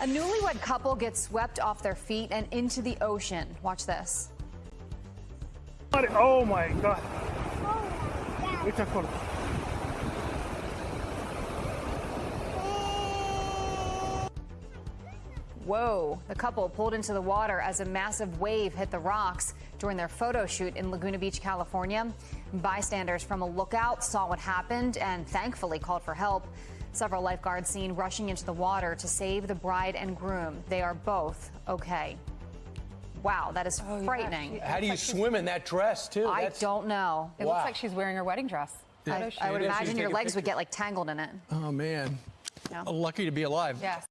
A newlywed couple gets swept off their feet and into the ocean. Watch this. Oh my god. It's a cold. Whoa. The couple pulled into the water as a massive wave hit the rocks during their photo shoot in Laguna Beach, California. Bystanders from a lookout saw what happened and thankfully called for help. Several lifeguards seen rushing into the water to save the bride and groom. They are both okay. Wow, that is oh, frightening. How do you swim in that dress, too? I That's- don't know. It Wow. looks like she's wearing her wedding dress. I, I would imagine your taking legs would get like tangled in it. Oh, man. Yeah. Lucky to be alive. Yes.